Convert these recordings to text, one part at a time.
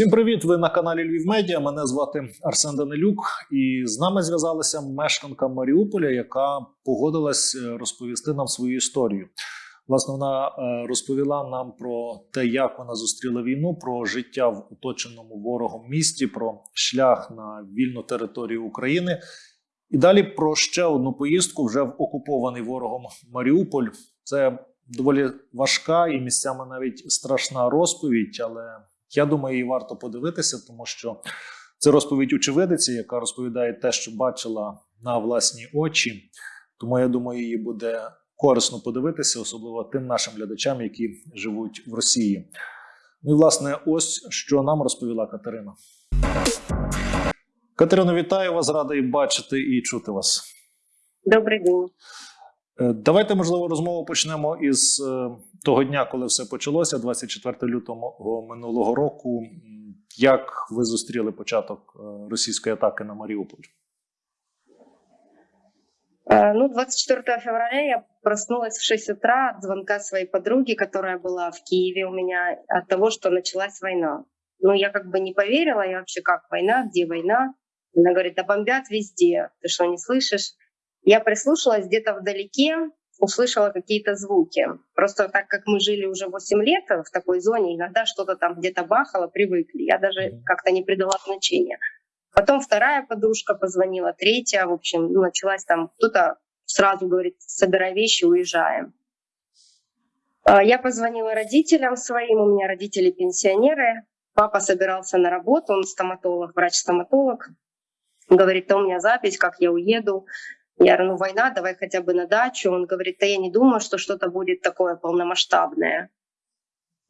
Всім привіт! Ви на каналі Львів Медіа. Мене звати Арсен Данилюк, і з нами зв'язалася мешканка Маріуполя, яка погодилась е, розповісти нам свою історію. Власне, вона е, розповіла нам про те, як вона зустріла війну, про життя в оточеному ворогом місті, про шлях на вільну територію України. І далі про ще одну поїздку вже в окупований ворогом Маріуполь. Це доволі важка і місцями навіть страшна розповідь, але я думаю, її варто подивитися, тому що це розповідь очевидиці, яка розповідає те, що бачила на власні очі. Тому я думаю, її буде корисно подивитися, особливо тим нашим глядачам, які живуть в Росії. Ну і власне, ось що нам розповіла Катерина. Катерино, вітаю вас, радий бачити і чути вас. Добрий день. Е, Давайте, можливо, розмову почнемо із е, того дня, коли все почалося, 24 лютого минулого року. М, Як ви зустріли початок е, російської атаки на Маріуполь? Э, Ну, 24 февраля я проснулась в 6 утра от звонка своей подруги, которая была в Киеве у меня, от того, что началась война. Ну, я как бы не поверила, я вообще как война, где война? Она говорит, да бомбят везде, ты что, не слышишь? Я прислушалась где-то вдалеке, услышала какие-то звуки. Просто так как мы жили уже 8 лет в такой зоне, иногда что-то там где-то бахало, привыкли. Я даже как-то не придала значения. Потом вторая подружка позвонила, третья, в общем, ну, началась там, кто-то сразу говорит, собирай вещи, уезжаем. А, Я позвонила родителям своим, у меня родители пенсионеры. Папа собирался на работу, он стоматолог, врач-стоматолог. Говорит, да у меня запись, как я уеду. Я говорю, ну война, давай хотя бы на дачу. Он говорит, да я не думаю, что что-то будет такое полномасштабное.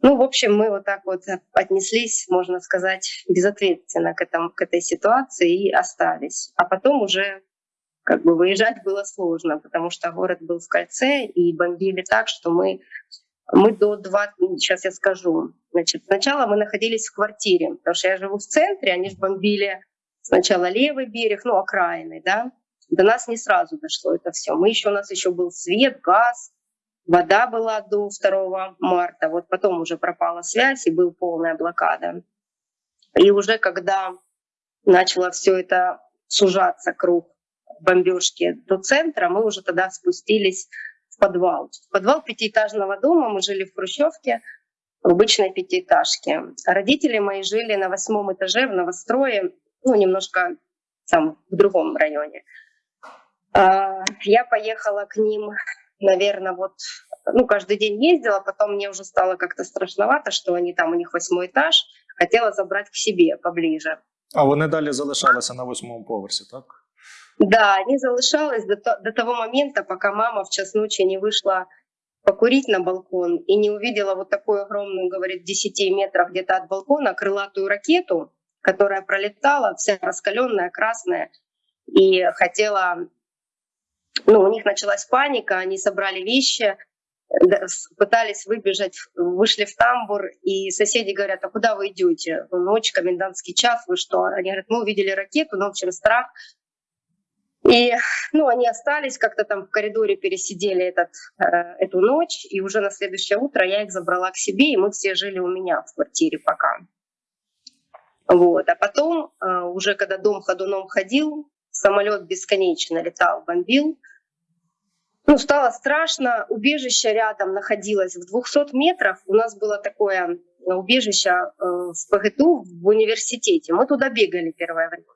Ну, в общем, мы вот так вот отнеслись, можно сказать, безответственно к, этому, к этой ситуации и остались. А потом уже как бы выезжать было сложно, потому что город был в кольце и бомбили так, что мы, мы до 20... Сейчас я скажу. Значит, сначала мы находились в квартире, потому что я живу в центре, они же бомбили сначала левый берег, ну, окраины, да. До нас не сразу дошло это все. Мы еще, у нас еще был свет, газ, Вода была до 2 марта, вот потом уже пропала связь и была полная блокада. И уже когда начало все это сужаться круг бомбежки до центра, мы уже тогда спустились в подвал. В подвал пятиэтажного дома мы жили в Хрущевке, в обычной пятиэтажке. Родители мои жили на восьмом этаже в новострое, ну, немножко там в другом районе. А, Я поехала к ним наверное, вот, ну, каждый день ездила, потом мне уже стало как-то страшновато, что они там, у них восьмой этаж, хотела забрать к себе поближе. А вони далі залишалися на восьмому поверсі, так? Да, они залишались до, до того момента, пока мама в час ночи не вышла покурить на балкон и не увидела вот такую огромную, говорит, 10 метров где-то от балкона крылатую ракету, которая пролетала, вся раскаленная, красная, и хотела ну, у них началась паника, они собрали вещи, пытались выбежать, вышли в тамбур, и соседи говорят, а куда вы идете? Ночь, комендантский час, вы что? Они говорят, мы увидели ракету, но в общем страх. И ну, они остались, как-то там в коридоре пересидели этот, э, эту ночь, и уже на следующее утро я их забрала к себе, и мы все жили у меня в квартире пока. Вот. А потом, э, уже когда дом ходуном ходил, самолет бесконечно летал, бомбил. Ну, стало страшно. Убежище рядом находилось в 200 метрах. У нас было такое э, убежище э, в ПГТУ в университете. Мы туда бегали первое время.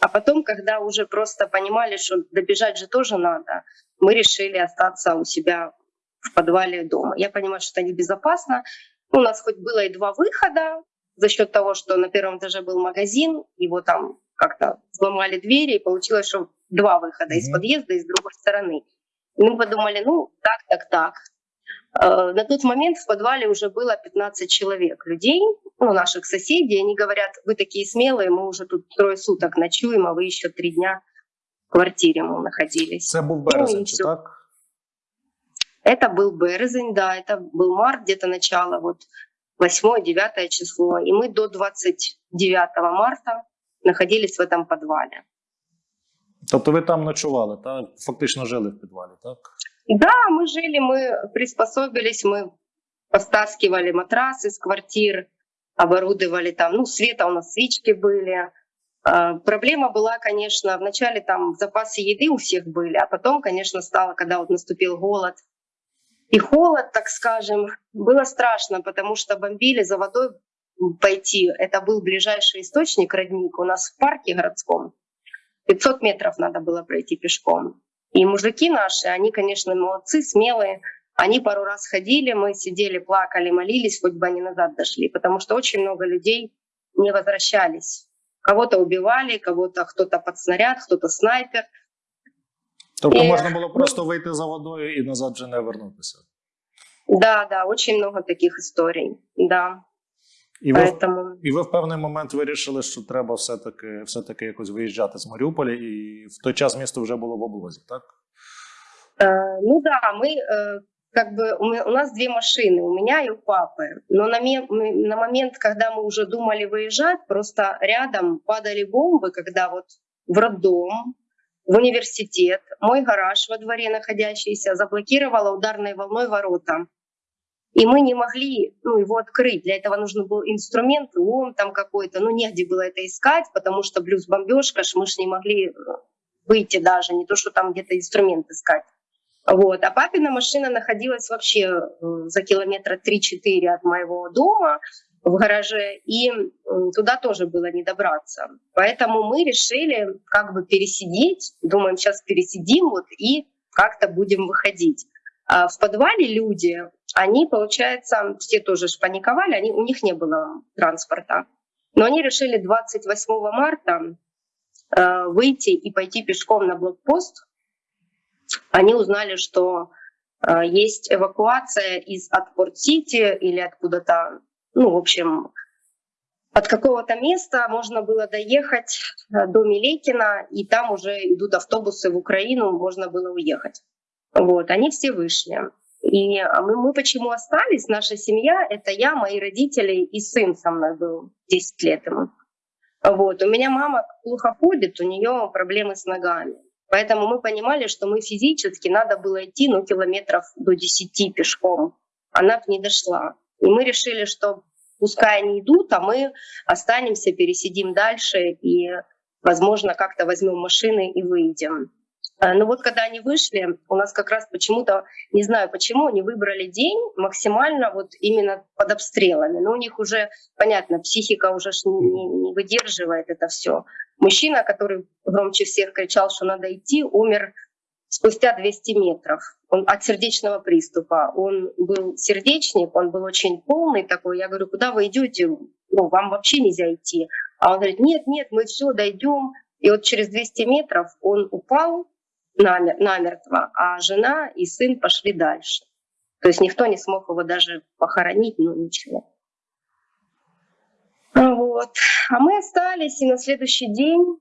А потом, когда уже просто понимали, что добежать же тоже надо, мы решили остаться у себя в подвале дома. Я понимаю, что это небезопасно. У нас хоть было и два выхода, за счет того, что на первом этаже был магазин, его там как-то взломали двери, и получилось, что два выхода из Мгм. подъезда и с другой стороны. Мы подумали, ну, так, так, так. Э, На тот момент в подвале уже было 15 человек, людей, ну, наших соседей. Они говорят, вы такие смелые, мы уже тут трое суток ночуем, а вы еще три дня в квартире мы находились. Це був березень, Ну, чи так? Это был березень, да, это был март, где-то начало, вот 8-9 число. И мы до 29 марта находились в этом подвале. Тобто ви там ночували, так? Фактично жили в підвалі, так? Да, мы жили, мы приспособились, мы постаскивали матрасы из квартир, оборудовали там, ну, света у нас свечки были. А, Проблема была, конечно, вначале там запасы еды у всех были, а потом, конечно, стало, когда вот наступил голод и холод, так скажем, было страшно, потому что бомбили за водой пойти. Это был ближайший источник, родник у нас в парке городском. 500 метров надо было пройти пешком. И мужики наши, они, конечно, молодцы, смелые. Они пару раз ходили, мы сидели, плакали, молились, хоть бы они назад дошли, потому что очень много людей не возвращались. Кого-то убивали, кого-то кто-то под снаряд, кто-то снайпер. Тобто Е, можна було просто вийти за водою і назад вже не вернутися. Да, да, очень много таких историй, да. І ви, Поэтому, і ви в певний момент вирішили, що треба все-таки, все-таки якось виїжджати з Маріуполя, і в той час місто вже було в облозі, так? э, ну да, мы э, как бы у, ме- у нас две машины, у меня и у папы. Но на, ме- мы- на момент, когда мы уже думали выезжать, просто рядом падали бомбы, когда вот в роддом, в университет, мой гараж во дворе находящийся заблокировала ударной волной ворота. И мы не могли ну, его открыть. Для этого нужен был инструмент, лом там какой-то. Ну, негде было это искать, потому что плюс бомбежка, ж мы ж не могли э, выйти даже, не то, что там где-то инструмент искать. Вот. А папина машина находилась вообще э, за километра 3-4 от моего дома в гараже, и туда тоже было не добраться. Поэтому мы решили как бы пересидеть, думаем, сейчас пересидим вот и как-то будем выходить. А в подвале люди, они, получается, все тоже паниковали, они, у них не было транспорта. Но они решили 28 марта э, выйти и пойти пешком на блокпост. Они узнали, что э, есть эвакуация из от Порт-Сити или откуда-то, ну, в общем, от какого-то места можно было доехать э, до Милекина, и там уже идут автобусы в Украину, можно было уехать. Вот, они все вышли. И а мы, мы почему остались? Наша семья — это я, мои родители и сын со мной был 10 лет ему. Вот. У меня мама плохо ходит, у нее проблемы с ногами. Поэтому мы понимали, что мы физически надо было идти ну, километров до 10 пешком. Она бы не дошла. И мы решили, что пускай они идут, а мы останемся, пересидим дальше и, возможно, как-то возьмем машины и выйдем. Э, Но вот когда они вышли, у нас как раз почему-то, не знаю почему, они выбрали день максимально вот именно под обстрелами. Но у них уже, понятно, психика уже не, не- выдерживает это все. Мужчина, который громче всех кричал, что надо идти, умер спустя 200 метров он, от сердечного приступа. Он был сердечник, он был очень полный такой. Я говорю, куда вы идете? Ну, вам вообще нельзя идти. А он говорит, нет, нет, мы все дойдем. И вот через 200 метров он упал намертво, а жена и сын пошли дальше. То есть никто не смог его даже похоронить, ну ничего. А Вот. А мы остались, и на следующий день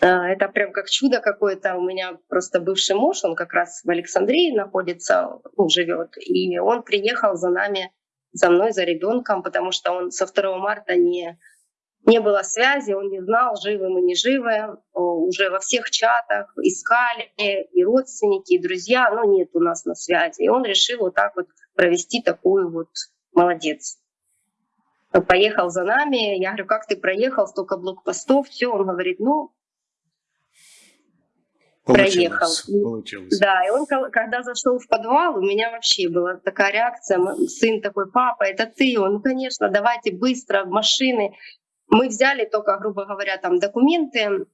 э, это прям как чудо какое-то. У меня просто бывший муж, он как раз в Александрии находится, ну, живет, и он приехал за нами, за мной, за ребенком, потому что он со 2 марта не не было связи, он не знал, живы мы, не живы. О, Уже во всех чатах искали и родственники, и друзья, но нет у нас на связи. И он решил вот так вот провести такую вот молодец. Поехал за нами. Я говорю, как ты проехал, столько блокпостов, все. Он говорит, ну, Проехал. Получилось. Да, и он, когда зашел в подвал, у меня вообще была такая реакция. Сын такой, папа, это ты? Он, ну, конечно, давайте быстро, в машины. Мы взяли только, грубо говоря, там документы,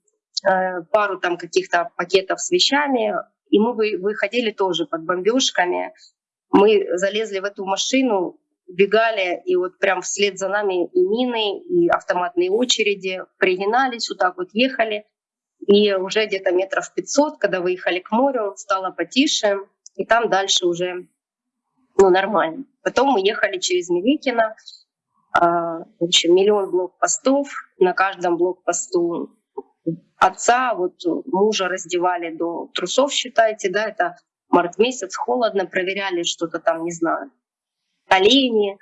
э, пару там каких-то пакетов с вещами, и мы вы- выходили тоже под бомбежками. Мы залезли в эту машину, бегали, и вот прям вслед за нами и мины, и автоматные очереди, пригинались, вот так вот ехали. И уже где-то метров 500, когда выехали к морю, стало потише, и там дальше уже ну, нормально. Потом мы ехали через Меликино, в общем, миллион блокпостов, на каждом блокпосту отца, вот мужа раздевали до трусов, считайте, да, это март месяц, холодно, проверяли что-то там, не знаю, колени,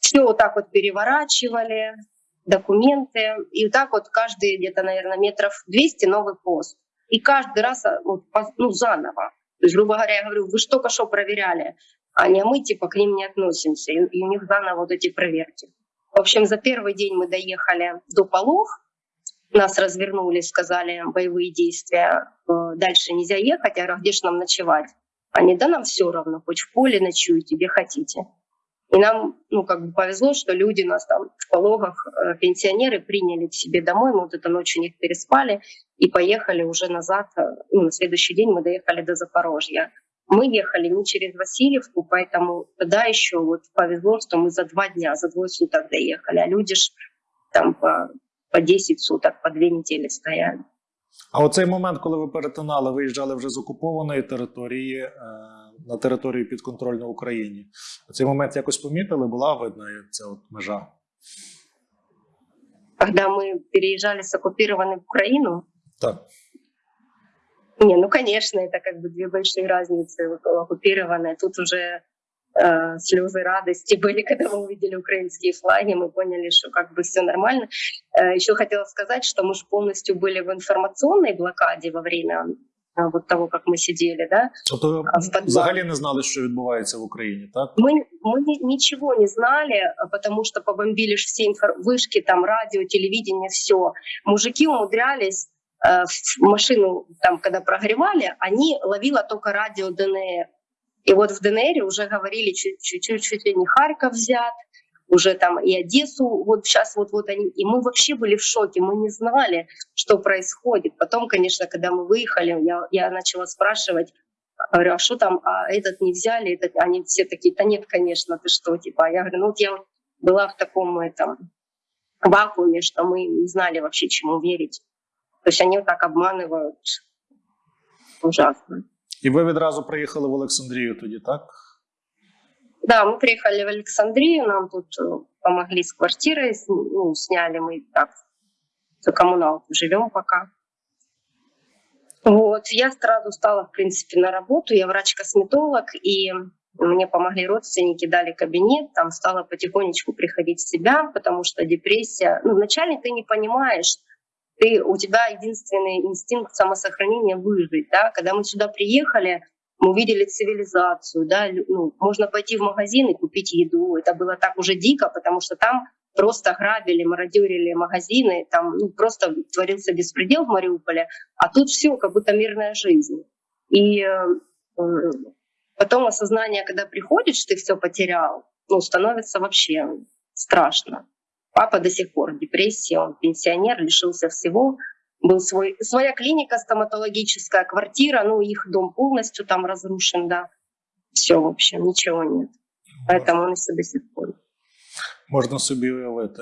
все вот так вот переворачивали, документы. И вот так вот каждые где-то, наверное, метров 200 новый пост. И каждый раз а, вот, ну, заново. То есть, грубо говоря, я говорю, вы ж только что проверяли, а не мы типа к ним не относимся. И, и у них заново вот эти проверки. В общем, за первый день мы доехали до Полог, нас развернули, сказали боевые действия, э, дальше нельзя ехать, «А где же нам ночевать? Они, да нам все равно, хоть в поле ночуете, где хотите. И нам, ну, как бы повезло, что люди нас там в пологах, э, пенсионеры приняли к себе домой, мы вот эту ночь у них переспали и поехали уже назад. э, Ну, на следующий день мы доехали до Запорожья. Мы ехали не через Васильевку, поэтому тогда еще вот повезло, что мы за два дня, за двое суток доехали, а люди ж там по, по 10 суток, по две недели стояли. А оцей момент, коли ви перетинали, виїжджали вже з окупованої території е, на територію підконтрольну Україні. Цей момент якось помітили, була видна ця от межа. Когда мы переезжали с оккупированной в Украину, Так. Не, ну конечно, это как бы две большие разницы. Вот Оккупированная, тут уже э, слезы радости были, когда мы увидели украинские флаги, мы поняли, что как бы все нормально. Э, еще хотела сказать, что мы же полностью были в информационной блокаде во время э, вот того, как мы сидели, да. Тобто А в підвалі? взагалі не знали, що відбувається в Україні, так? Мы, мы ни- ничего не знали, а потому что побомбили ж все инфор- вышки, там радио, телевидение, все. Мужики умудрялись э, в машину, там, когда прогревали, они ловила только радио ДНР. И вот в ДНР уже говорили чуть-чуть, не Харьков взят, уже там и Одессу, вот сейчас вот-вот они. И мы вообще были в шоке, мы не знали, что происходит. Потом, конечно, когда мы выехали, я, я начала спрашивать, Говорю, а что там, а этот не взяли, этот, они все такие, да нет, конечно, ты что, типа, я говорю, ну вот я была в таком этом вакууме, что мы не знали вообще, чему верить. То есть они вот так обманывают. Ужасно. І ви відразу приїхали в Олександрію тоді, так? Да, мы приехали в Александрию, нам тут э, помогли с квартирой, с- ну, сняли мы так, за коммуналку живем пока. Вот, я сразу стала, в принципе, на работу, я врач-косметолог, и мне помогли родственники, дали кабинет, там стала потихонечку приходить в себя, потому что депрессия, ну, вначале ты не понимаешь, ты, у тебя единственный инстинкт самосохранения выжить, да, когда мы сюда приехали, мы увидели цивилизацию, да, ну, можно пойти в магазин и купить еду. Это было так уже дико, потому что там просто грабили, мародерили магазины, там ну, просто творился беспредел в Мариуполе, а тут все как будто мирная жизнь. И э, потом осознание, когда приходит, что ты все потерял, ну, становится вообще страшно. Папа до сих пор в депрессии, он пенсионер, лишился всего. Был свой, своя клиника стоматологическая, квартира, ну, их дом полностью там разрушен, да. Все, в общем, ничего нет. Поэтому он еще до сих пор. Можна собі уявити.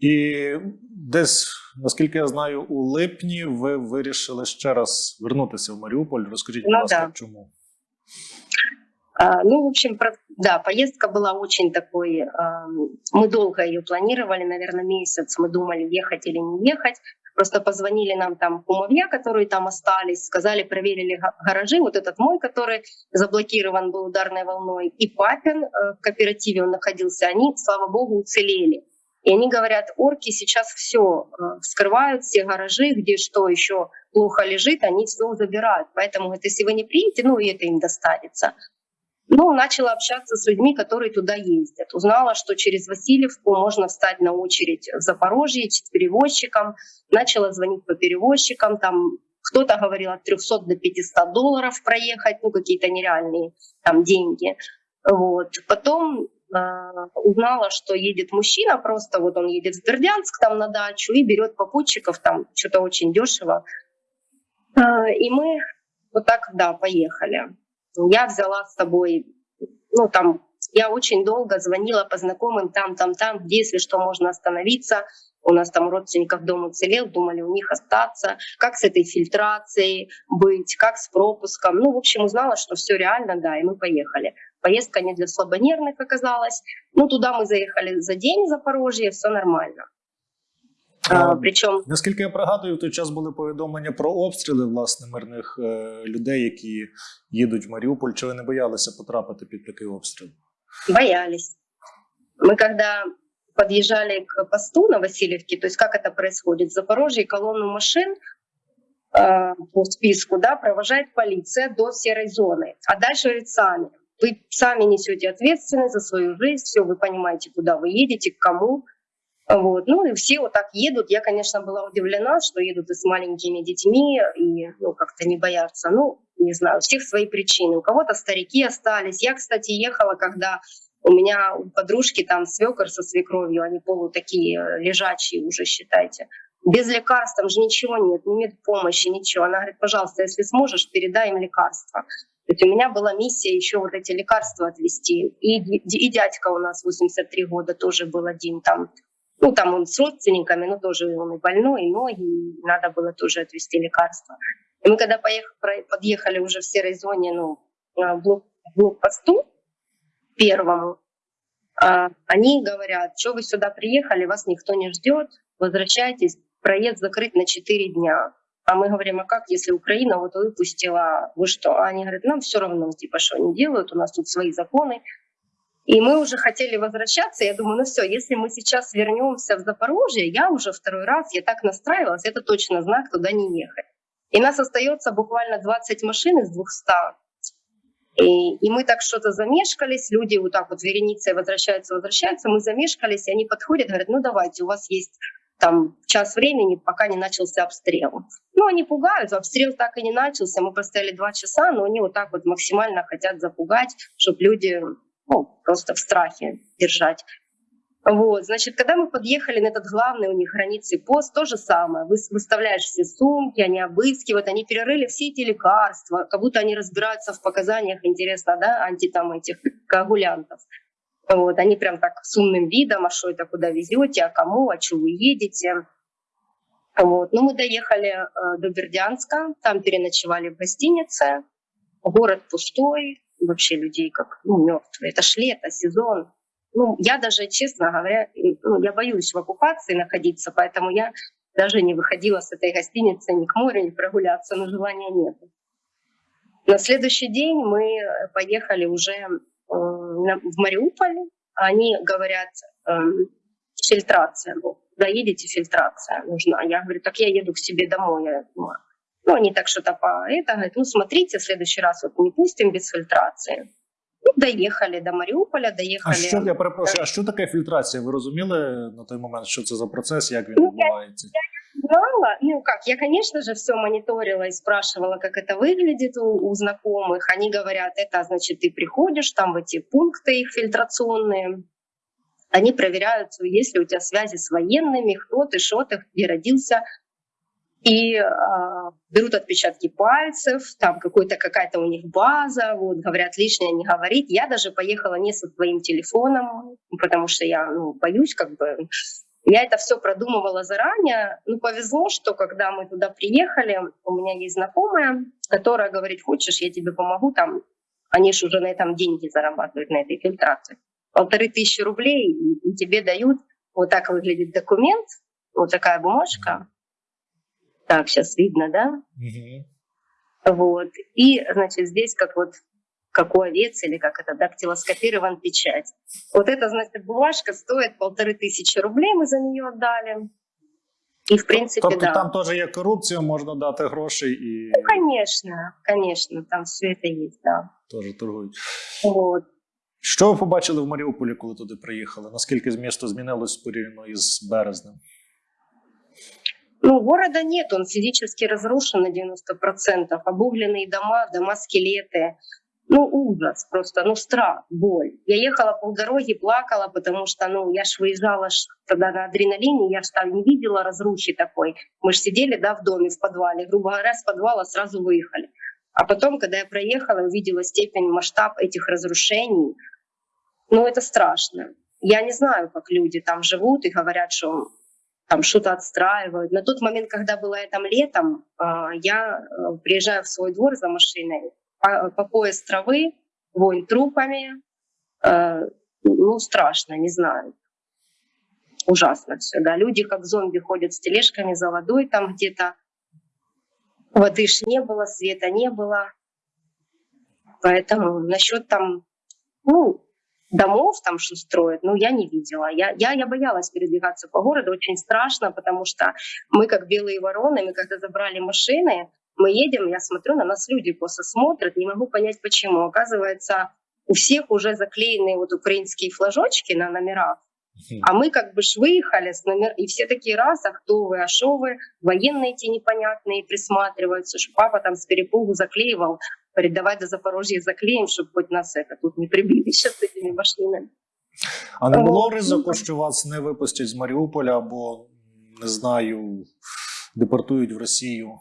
І десь, наскільки я знаю, у липні ви вирішили ще раз вернутися в Маріуполь. Розкажіть, будь Ну, ласка, да. чому? А, ну, в общем, да, поездка была очень такой. ам, мы долго ее планировали, наверное, месяц. Мы думали, ехать или не ехать. Просто позвонили нам там кумовья, которые там остались, сказали, проверили га- гаражи. Вот этот мой, который заблокирован был ударной волной, и папин э, в кооперативе он находился, они, слава богу, уцелели. И они говорят, орки сейчас все вскрывают, все гаражи, где что еще плохо лежит, они все забирают. Поэтому, говорит, если вы не приедете, ну и это им достанется. Ну, начала общаться с людьми, которые туда ездят. Узнала, что через Васильевку можно встать на очередь в Запорожье с перевозчиком. Начала звонить по перевозчикам. Там кто-то говорил от 300 до 500 долларов проехать, ну, какие-то нереальные там деньги. Вот. Потом э, узнала, что едет мужчина, просто вот он едет в Бердянск там на дачу и берет попутчиков, там что-то очень дешево. Э, и мы вот так, да, поехали. Я взяла с собой, ну там, я очень долго звонила по знакомым там, там, там, где, если что, можно остановиться. У нас там родственников дом уцелел, думали у них остаться. Как с этой фильтрацией быть, как с пропуском. Ну, в общем, узнала, что все реально, да, и мы поехали. Поездка не для слабонервных оказалась. Ну, туда мы заехали за день в Запорожье, все нормально. А, А, причем Наскільки я пригадую, в той час були повідомлення про обстріли власне мирних е, людей, які їдуть в Маріуполь. Чи ви не боялися потрапити під такий обстріл? боялись. Мы когда подъезжали к посту на Васильевке, то есть как это происходит, в Запорожье колонну машин э, по списку да, провожает полиция до серой зоны, а дальше говорит сами. вы сами несете ответственность за свою жизнь, все, вы понимаете, куда вы едете, к кому. Вот. Ну и все вот так едут. Я, конечно, была удивлена, что едут и с маленькими детьми, и ну, как-то не боятся. Ну, не знаю, у всех свои причины. У кого-то старики остались. Я, кстати, ехала, когда у меня у подружки там свекор со свекровью, они полу такие э, лежачие уже, считайте. Без лекарств там же ничего нет, не медпомощи, ничего. Она говорит, пожалуйста, если сможешь, передай им лекарства. То есть у меня была миссия еще вот эти лекарства отвезти. И, и дядька у нас 83 года тоже был один там. Ну, там он с родственниками, но тоже он и больной, и ноги, и надо было тоже отвезти лекарства. И мы когда поехали, подъехали уже в серой зоне, ну, в блок, блокпосту первому, а, они говорят, что вы сюда приехали, вас никто не ждет, возвращайтесь, проезд закрыт на 4 дня. А мы говорим, а как, если Украина вот выпустила, вы что? А они говорят, нам все равно, типа, что они делают, у нас тут свои законы. И мы уже хотели возвращаться, я думаю, ну все, если мы сейчас вернемся в Запорожье, я уже второй раз, я так настраивалась, это точно знак туда не ехать. И нас остается буквально 20 машин из 200. И, и мы так что-то замешкались, люди вот так вот вереницей возвращаются, возвращаются, мы замешкались, и они подходят, говорят, ну давайте, у вас есть там час времени, пока не начался обстрел. Ну, они пугают, обстрел так и не начался, мы поставили два часа, но они вот так вот максимально хотят запугать, чтобы люди ну, просто в страхе держать. Вот, значит, когда мы подъехали на этот главный у них границы пост, то же самое. Вы выставляешь все сумки, они обыскивают, они перерыли все эти лекарства, как будто они разбираются в показаниях, интересно, да, анти там этих коагулянтов. Вот, они прям так с умным видом, а что это, куда везете, а кому, а что вы едете. Вот. Ну, мы доехали э, до Бердянска, там переночевали в гостинице. Город пустой, вообще людей как ну, мертвые. Это ж лето, сезон. Ну, я даже, честно говоря, ну, я боюсь в оккупации находиться, поэтому я даже не выходила с этой гостиницы ни к морю, ни прогуляться, но желания нет. На следующий день мы поехали уже в Мариуполе, они говорят, эм, фильтрация, заедете, фильтрация нужна. Я говорю, так я еду к себе домой. Я думаю, ну, они так что-то по это, говорят, ну, смотрите, в следующий раз вот не пустим без фильтрации. Ну, доїхали до Маріуполя, доїхали. А що я перепрошую, а що таке фільтрація? Ви розуміли на той момент, що це за процес, як він Ну, я- відбувається? знала, ну как, я, конечно же, все мониторила и спрашивала, как это выглядит у, у знакомых. Они говорят, это значит, ты приходишь там в эти пункты их фильтрационные, они проверяют, есть ли у тебя связи с военными, кто ты, что ты, где родился, и э, берут отпечатки пальцев, там какой-то какая-то у них база, вот говорят лишнее не говорить. Я даже поехала не со своим телефоном, потому что я ну, боюсь как бы я это все продумывала заранее. Ну, повезло, что когда мы туда приехали, у меня есть знакомая, которая говорит, хочешь, я тебе помогу там. Они же уже на этом деньги зарабатывают, на этой фильтрации. Полторы тысячи рублей, и, и тебе дают, вот так выглядит документ, вот такая бумажка Так, сейчас видно, да? Угу. Вот. И, значит, здесь как вот как у овец или как это, дактилоскопирован печать. Вот эта, значит, бумажка стоит полторы тысячи рублей, мы за нее отдали. И, в принципе, Тобто да. там теж є корупція, можна дати гроші і Ну, конечно, конечно, там все это есть, да. теж торгують. Вот. Що ви побачили в Маріуполі, коли туди приїхали? Наскільки місто змінилось порівняно із березнем? Ну, города нет, он физически разрушен на 90%. Обугленные дома, дома-скелеты. Ну, ужас просто, ну, страх, боль. Я ехала полдороги, плакала, потому что, ну, я ж выезжала ж тогда на адреналине, я ж там не видела разрухи такой. Мы ж сидели, да, в доме, в подвале. Грубо говоря, с подвала сразу выехали. А потом, когда я проехала, увидела степень, масштаб этих разрушений, ну, это страшно. Я не знаю, как люди там живут и говорят, что там что-то отстраивают. На тот момент, когда было я там летом, а, я э, приезжаю в свой двор за машиной, по, по пояс травы, вонь трупами. Э, Ну, страшно, не знаю. Ужасно все, да. Люди как зомби ходят с тележками за водой там где-то. Воды ж не было, света не было. Поэтому насчет там, ну, домов там что строят, ну, я не видела. Я, я, я боялась передвигаться по городу, очень страшно, потому что мы как белые вороны, мы когда забрали машины, мы едем, я смотрю, на нас люди просто смотрят, не могу понять почему. Оказывается, у всех уже заклеены вот украинские флажочки на номерах, а мы как бы ж выехали с номер... И все такие раз, а кто вы, а шо вы? Военные эти непонятные присматриваются, что папа там с перепугу заклеивал. Давай до Запорожья заклеим, чтобы хоть нас это тут не прибили сейчас с этими машинами. А не було О, ризику, ну, що вас не випустять з Маріуполя або не знаю, депортують в Росію?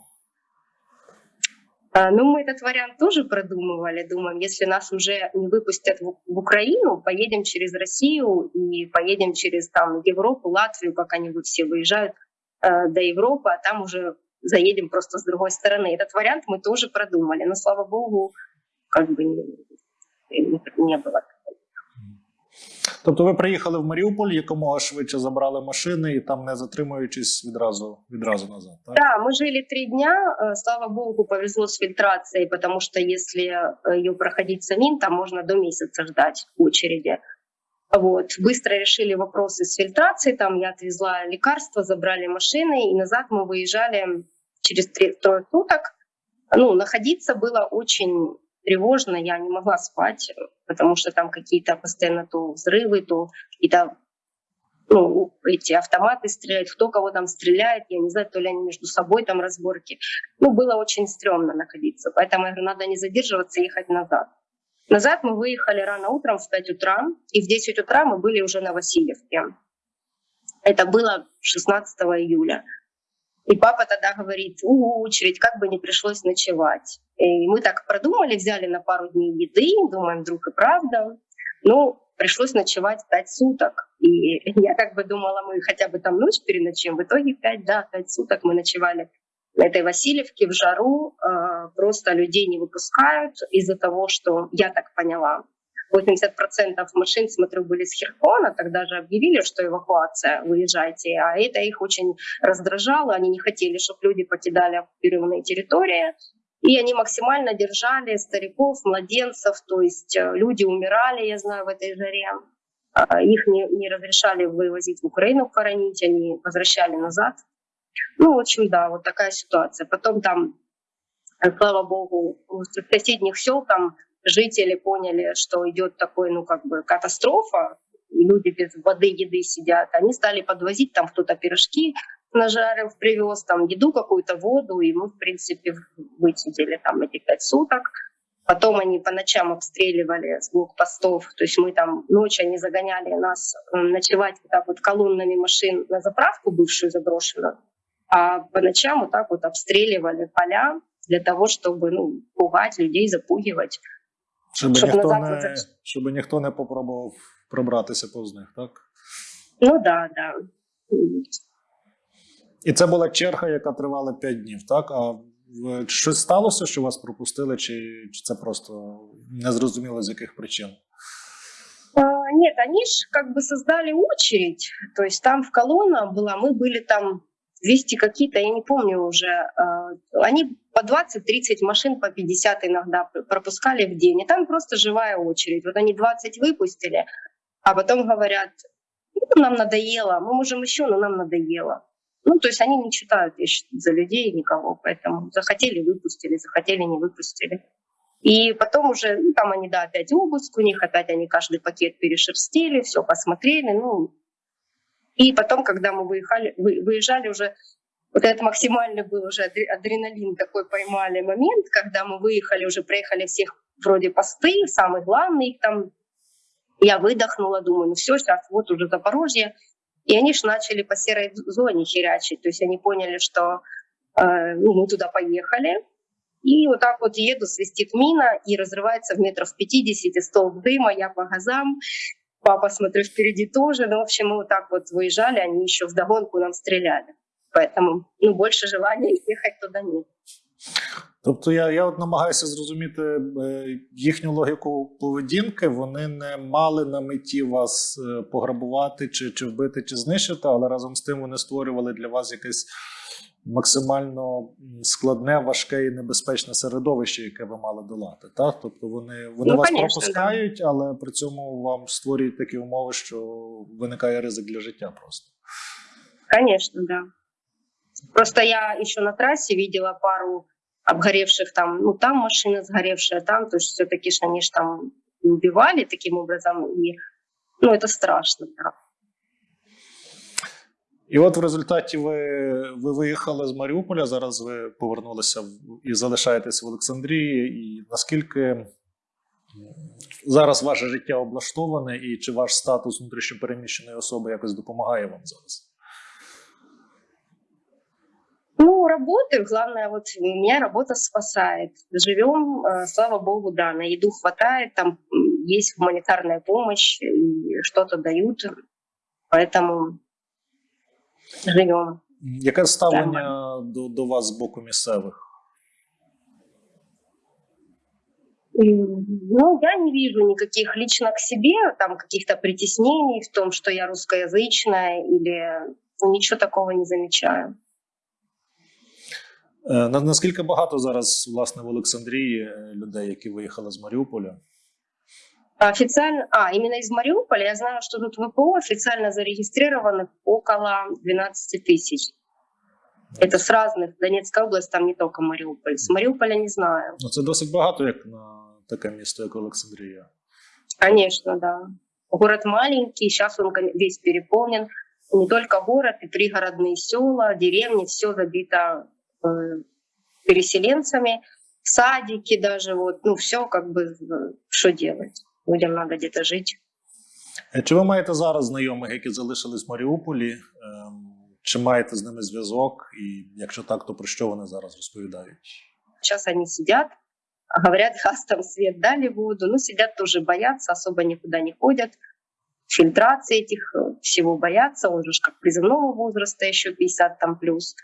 А, Ну, мы этот вариант тоже продумывали. Думаем, если нас уже не выпустят в Украину, поедем через Россию и поедем через там Европу, Латвию, пока они все выезжают э, до Европы, а там уже заедем просто с другой стороны. Этот вариант мы тоже продумали, но слава богу, как бы не, не было. Тобто ви приїхали в Маріуполь, якомога швидше забрали машини і там не затримуючись відразу відразу назад. Так? Да, мы жили три дня. э, Слава богу, повезло с фильтрацией, потому что если э, ее проходить самим, там можно до месяца ждать в очереди. Вот. Быстро решили вопросы с фильтрацией. Там я отвезла лекарства, забрали машины, и назад мы выезжали через трое суток. Ну, находиться было очень тревожно, я не могла спать, потому что там какие-то постоянно то взрывы, то какие-то ну, эти автоматы стреляют, кто кого там стреляет, я не знаю, то ли они между собой там разборки. Ну, было очень стрёмно находиться, поэтому я говорю, надо не задерживаться ехать назад. Назад мы выехали рано утром в 5 утра, и в 10 утра мы были уже на Васильевке. Это было 16 июля. И папа тогда говорит, у, очередь, как бы не пришлось ночевать. И мы так продумали, взяли на пару дней еды, думаем, вдруг и правда. Ну, пришлось ночевать пять суток. И я как бы думала, мы хотя бы там ночь переночуем. В итоге пять, да, пять суток мы ночевали этой Васильевке в жару. Э, Просто людей не выпускают из-за того, что, я так поняла, 80% машин, смотрю, были с Херсона, тогда же объявили, что эвакуация, выезжайте, а это их очень раздражало, они не хотели, чтобы люди покидали оккупированные территории, и они максимально держали стариков, младенцев, то есть э, люди умирали, я знаю, в этой жаре, А, их не, не разрешали вывозить в Украину хоронить, они возвращали назад. Ну, в общем, да, вот такая ситуация. Потом там, э, слава богу, в соседних сел там жители поняли, что идет такой, ну, как бы катастрофа, люди без воды, еды сидят. Они стали подвозить, там кто-то пирожки нажарив, привез, там еду какую-то, воду, и мы, в принципе, высидели там эти пять суток. Потом они по ночам обстреливали с блокпостов, то есть мы там ночью они загоняли нас э, ночевать так вот колоннами машин на заправку бывшую заброшенную, а по ночам вот так вот обстреливали поля для того, чтобы ну, пугать людей, запугивать. Щоб, Щоб ніхто назад не, назад. щоб ніхто не попробував пробратися повз них, так? Ну да, да. І це була черга, яка тривала 5 днів, так? А в- щось сталося, що вас пропустили, чи, чи це просто незрозуміло з яких причин? А, Нет, они же как бы создали очередь. То есть там в колонна была, мы были там 200 какие-то, я не помню уже. а, Они по 20-30 машин, по 50 иногда пр- пропускали в день. И там просто живая очередь. Вот они 20 выпустили, а потом говорят, «Ну, нам надоело, мы можем еще, но нам надоело. Ну, то есть они не читают за людей никого, поэтому захотели выпустили, захотели не выпустили. И потом уже, ну, там они, да, опять обыск у них, опять они каждый пакет перешерстили, все посмотрели, ну. И потом, когда мы выехали, вы- выезжали уже, вот этот максимальный был уже адре- адреналин такой поймали момент, когда мы выехали, уже проехали всех вроде посты, самый главный там. Я выдохнула, думаю, ну все, сейчас вот уже Запорожье. И они ж начали по серой зоне херячить. То есть они поняли, что э, ну, мы туда поехали, и вот так вот еду, свистит мина, и разрывается в метров 50 столб дыма, я по газам, папа, смотрю, впереди тоже. Ну, в общем, мы вот так вот выезжали, они еще вдогонку нам стреляли. Поэтому, ну, больше желания ехать туда нет. Тобто я, я от намагаюся зрозуміти е, їхню логіку поведінки. Вони не мали на меті вас е, пограбувати, чи, чи вбити, чи знищити, але разом з тим вони створювали для вас якесь максимально складне, важке і небезпечне середовище, яке ви мали долати. Так? Тобто вони, вони Ну, вас конечно, пропускають, але при цьому вам створюють такі умови, що виникає ризик для життя просто. Конечно, да. Просто я еще на трассе видела пару обгоревших там, ну там машина сгоревшая, там, то есть все-таки ж они ж там убивали таким образом. И, ну, это страшно. Да. І от в результаті ви, ви виїхали з Маріуполя. Зараз ви повернулися і залишаєтесь в Олександрії. І наскільки зараз ваше життя облаштоване, і чи ваш статус внутрішньопереміщеної особи якось допомагає вам зараз? Ну, работаю. Главное, вот меня работа спасает. Живем, э, слава богу, да, на еду хватает, там есть гуманитарная помощь, и что-то дают. Поэтому живем. Яке ставлення до, до вас з боку місцевих? Ну, я не вижу никаких лично к себе, там каких-то притеснений в том, что я русскоязычная, или ну, ничего такого не замечаю. Е, на- Наскільки багато зараз власне в Олександрії е, людей, які виїхали з Маріуполя? Официально, а, именно из Мариуполя, я знаю, что тут ВПО официально зарегистрировано около 12 тысяч. Это с разных, Донецкая область, там не только Мариуполь. С Мариуполя не знаю. Ну це досить багато, як на таке місто, як Олександрія. Конечно, да. Город маленький, сейчас он весь переполнен. Не только город, и пригородные села, деревни, все забито э, переселенцами, садики даже, вот, ну все как бы, э, что делать? Людям надо где-то жить. Е, Чи ви маєте зараз знайомих, які залишились в Маріуполі? Ем, Чи маєте з ними зв'язок? І якщо так, то про що вони зараз розповідають? Сейчас они сидят, говорят, газ там свет дали воду, ну сидят тоже боятся, особо никуда не ходят. Фильтрации этих э, всего боятся, он же ж как призывного возраста еще 50 там плюс.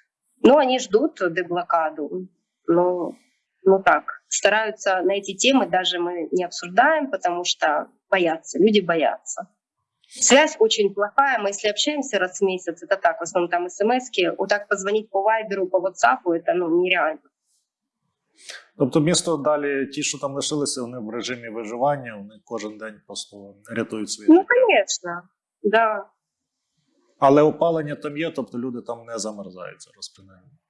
Но они ждут деблокаду. Ну, ну так, стараются на эти темы даже мы не обсуждаем, потому что боятся, люди боятся. Связь очень плохая, мы если общаемся раз в месяц, это так, в основном там смс-ки, вот так позвонить по вайберу, по ватсапу, это ну, нереально. Тобто, місто далі, ті, що там лишилися, вони в режимі виживання, вони кожен день просто рятують своє Ну, життя. конечно, да. Але опалення там є, тобто люди там не замерзають зараз принаймні. Э,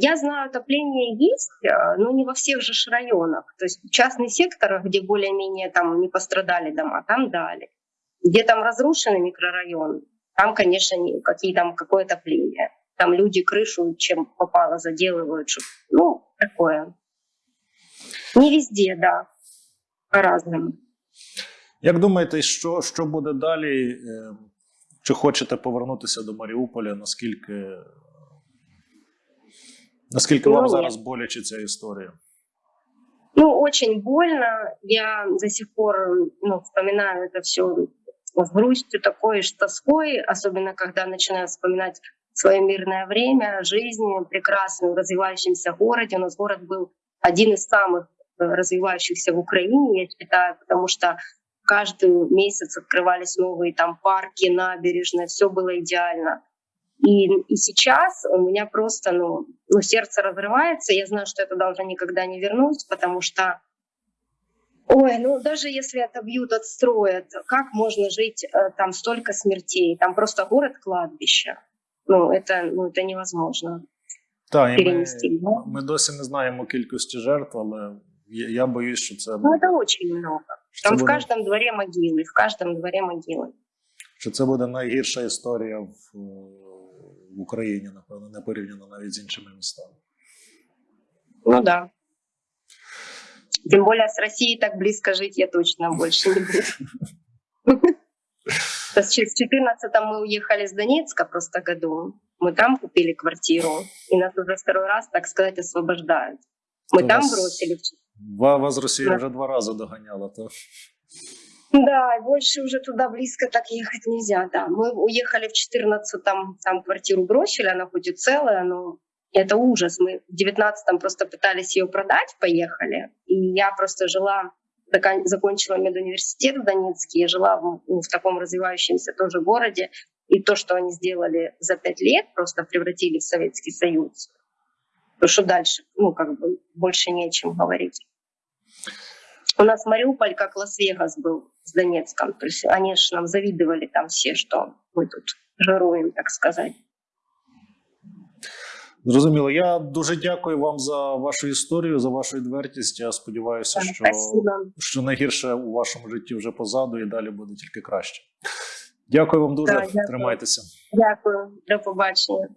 Я знаю, отопление есть, э, но не во всех же ж районах. То есть в частных секторах, где более-менее там не пострадали дома, там дали. Где там разрушенный микрорайон, там, конечно, не, какие там какое отопление. Там люди крышу чем попало заделывают. чтоб- ну, такое. Не везде, да. По-разному. Як думаєте, що, що буде далі? Е, Чи хочете повернутися до Маріуполя? Наскільки, наскільки Ну, вам ні. зараз боляче ця історія? Ну, очень больно. Я до сих пор ну, вспоминаю это все с грустью такой, с тоской, особенно когда начинаю вспоминать свое мирное время, жизнь прекрасную в развивающемся городе. У нас город был один из самых э, развивающихся в Украине, я считаю, потому что каждый месяц открывались новые там парки, набережные, все было идеально. И, и сейчас у меня просто, ну, ну, сердце разрывается. Я знаю, что это должно никогда не вернуть, потому что, ой, ну, даже если отобьют, отстроят, как можно жить э, там столько смертей? Там просто город-кладбище. Ну, это, ну, это невозможно Так, і ми, перенести. да? ми досі не знаємо кількості жертв, але я, я боюсь, що це Ну, буде, это очень много. що Там це в буде, каждом дворе могилы, в каждом дворе могилы. що це буде найгірша історія в, е, в Україні, напевно, не порівняно навіть з іншими містами. Ну да. Тем более с Россией так близко жить я точно больше не буду. То есть В 14 мы уехали с Донецка просто году. Мы там купили квартиру. И нас уже второй раз, так сказать, освобождают. Мы То там вас- бросили. Ва- Вас Росія Да. вже два рази доганяла, то Да, больше уже туда близко так ехать нельзя. Да, мы уехали в 14-м, там квартиру бросили, она хоть и целая, но это ужас. Мы в 19-м просто пытались ее продать, поехали. И я просто жила, закон- закончила медуниверситет в Донецке, я жила в, ну, в таком развивающемся тоже городе. И то, что они сделали за пять лет, просто превратили в Советский Союз. То, что дальше, ну, как бы, больше не о чем говорить. У нас Мариуполь как Лас-Вегас был с Донецком. То есть они же нам завидовали там все, что мы тут жируем, так сказать. Зрозуміло. Я дуже дякую вам за вашу історію, за вашу відвертість. Я сподіваюся, що, Спасибо. що найгірше у вашому житті вже позаду і далі буде тільки краще. Дякую вам дуже. Да, дякую. Тримайтеся. Дякую. До побачення.